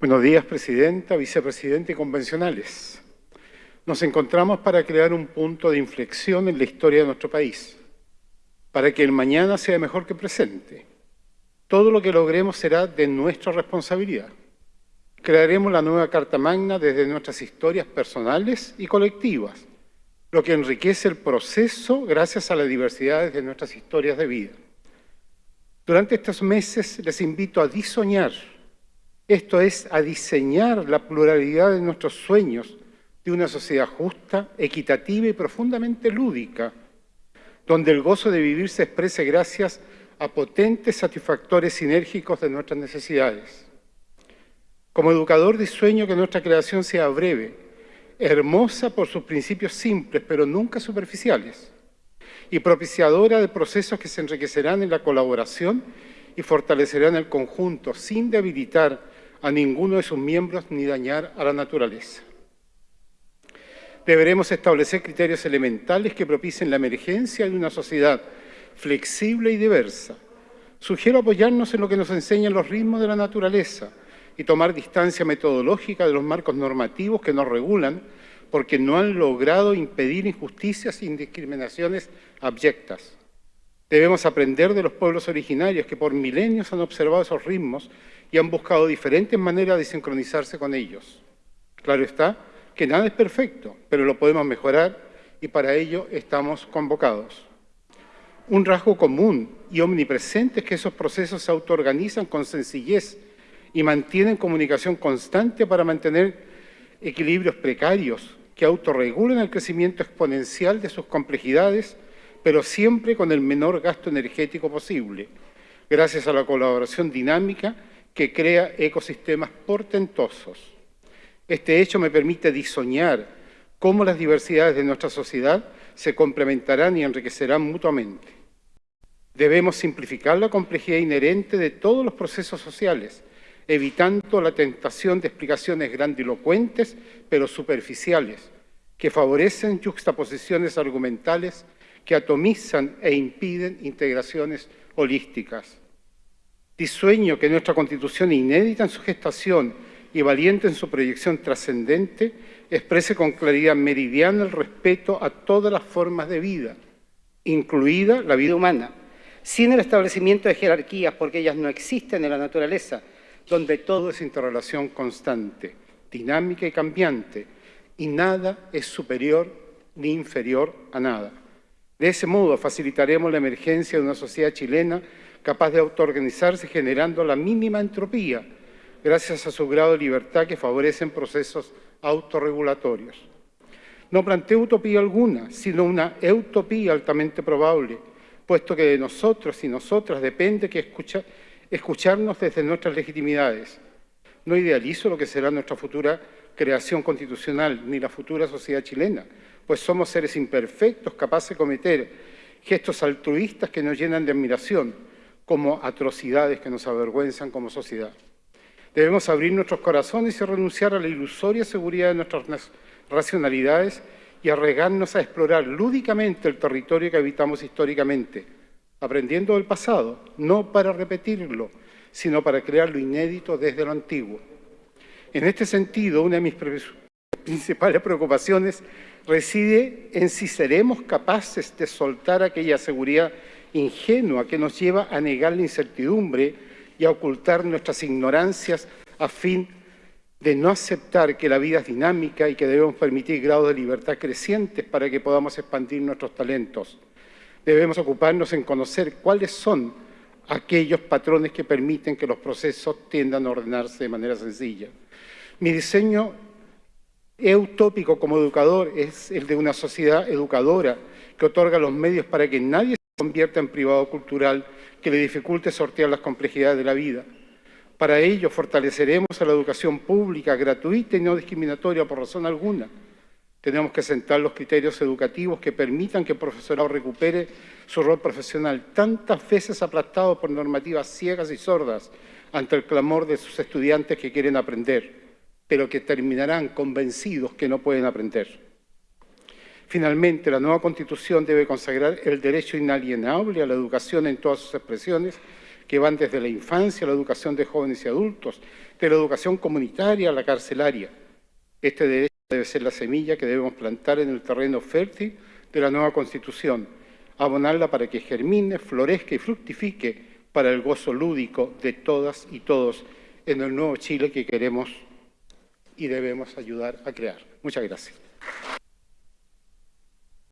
Buenos días, Presidenta, Vicepresidente y convencionales. Nos encontramos para crear un punto de inflexión en la historia de nuestro país, para que el mañana sea mejor que el presente. Todo lo que logremos será de nuestra responsabilidad. Crearemos la nueva Carta Magna desde nuestras historias personales y colectivas, lo que enriquece el proceso gracias a la diversidad de nuestras historias de vida. Durante estos meses les invito a disoñar, esto es, a diseñar la pluralidad de nuestros sueños de una sociedad justa, equitativa y profundamente lúdica, donde el gozo de vivir se exprese gracias a potentes satisfactores sinérgicos de nuestras necesidades. Como educador disueño que nuestra creación sea breve, hermosa por sus principios simples, pero nunca superficiales, y propiciadora de procesos que se enriquecerán en la colaboración y fortalecerán el conjunto, sin debilitar a ninguno de sus miembros ni dañar a la naturaleza. Deberemos establecer criterios elementales que propicien la emergencia de una sociedad flexible y diversa. Sugiero apoyarnos en lo que nos enseñan los ritmos de la naturaleza y tomar distancia metodológica de los marcos normativos que nos regulan porque no han logrado impedir injusticias y discriminaciones abyectas. Debemos aprender de los pueblos originarios que por milenios han observado esos ritmos y han buscado diferentes maneras de sincronizarse con ellos. Claro está que nada es perfecto, pero lo podemos mejorar y para ello estamos convocados. Un rasgo común y omnipresente es que esos procesos se autoorganizan con sencillez y mantienen comunicación constante para mantener equilibrios precarios que autorregulen el crecimiento exponencial de sus complejidades, pero siempre con el menor gasto energético posible, gracias a la colaboración dinámica que crea ecosistemas portentosos. Este hecho me permite disoñar cómo las diversidades de nuestra sociedad se complementarán y enriquecerán mutuamente. Debemos simplificar la complejidad inherente de todos los procesos sociales, evitando la tentación de explicaciones grandilocuentes pero superficiales, que favorecen juxtaposiciones argumentales que atomizan e impiden integraciones holísticas. Disueño que nuestra Constitución, inédita en su gestación y valiente en su proyección trascendente, exprese con claridad meridiana el respeto a todas las formas de vida, incluida la vida humana, sin el establecimiento de jerarquías, porque ellas no existen en la naturaleza, donde todo es interrelación constante, dinámica y cambiante, y nada es superior ni inferior a nada. De ese modo facilitaremos la emergencia de una sociedad chilena capaz de autoorganizarse generando la mínima entropía, gracias a su grado de libertad que favorecen procesos autorregulatorios. No planteo utopía alguna, sino una utopía altamente probable, puesto que de nosotros y nosotras depende que escucha, escucharnos desde nuestras legitimidades. No idealizo lo que será nuestra futura creación constitucional ni la futura sociedad chilena, pues somos seres imperfectos capaces de cometer gestos altruistas que nos llenan de admiración, como atrocidades que nos avergüenzan como sociedad. Debemos abrir nuestros corazones y renunciar a la ilusoria seguridad de nuestras racionalidades y arregarnos a explorar lúdicamente el territorio que habitamos históricamente, aprendiendo del pasado, no para repetirlo, sino para crear lo inédito desde lo antiguo. En este sentido, una de mis principales preocupaciones reside en si seremos capaces de soltar aquella seguridad ingenua que nos lleva a negar la incertidumbre y a ocultar nuestras ignorancias a fin de no aceptar que la vida es dinámica y que debemos permitir grados de libertad crecientes para que podamos expandir nuestros talentos. Debemos ocuparnos en conocer cuáles son aquellos patrones que permiten que los procesos tiendan a ordenarse de manera sencilla. Mi diseño utópico como educador es el de una sociedad educadora que otorga los medios para que nadie se convierta en privado cultural que le dificulte sortear las complejidades de la vida. Para ello fortaleceremos a la educación pública, gratuita y no discriminatoria por razón alguna, tenemos que sentar los criterios educativos que permitan que el profesorado recupere su rol profesional, tantas veces aplastado por normativas ciegas y sordas ante el clamor de sus estudiantes que quieren aprender, pero que terminarán convencidos que no pueden aprender. Finalmente, la nueva Constitución debe consagrar el derecho inalienable a la educación en todas sus expresiones, que van desde la infancia la educación de jóvenes y adultos, de la educación comunitaria a la carcelaria. Este derecho debe ser la semilla que debemos plantar en el terreno fértil de la nueva Constitución, abonarla para que germine, florezca y fructifique para el gozo lúdico de todas y todos en el nuevo Chile que queremos y debemos ayudar a crear. Muchas gracias.